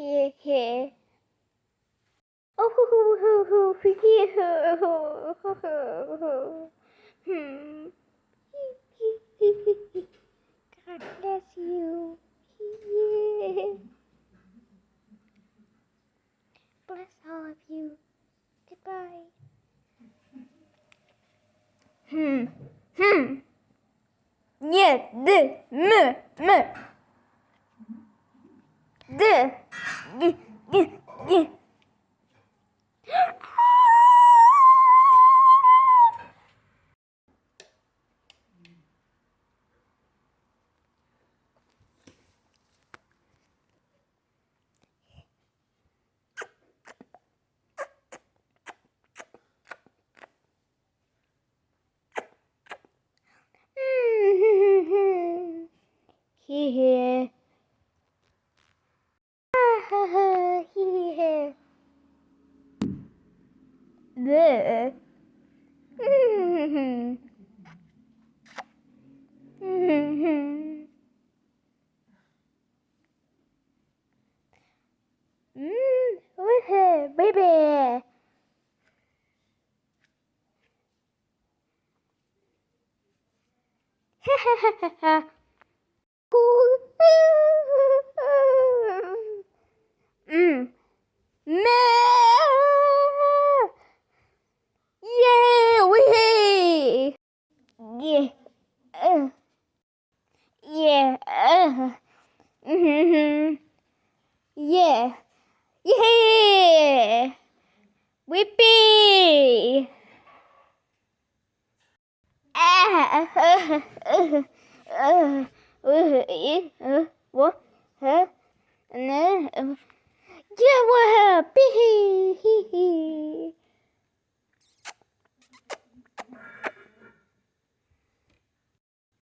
he he. Oh hoo hoo hoo hoo hoo hoo hoo hoo hoo hoo. Hmm. God bless you. Yeah. Bless all of you. Goodbye. Hmm. Hmm. Nie, dy, my, my. 네. 네. 네. 네. Mmm, here, baby ha. Mm. No. Yeah, we. Yeah. Uh. Yeah. Uh. Mm-hmm. Yeah. Yeah. Whippy. Ah. Uh. Uh. Uh. Uh. Uh. What? Huh? No. Yeah, what? Hee hee hee.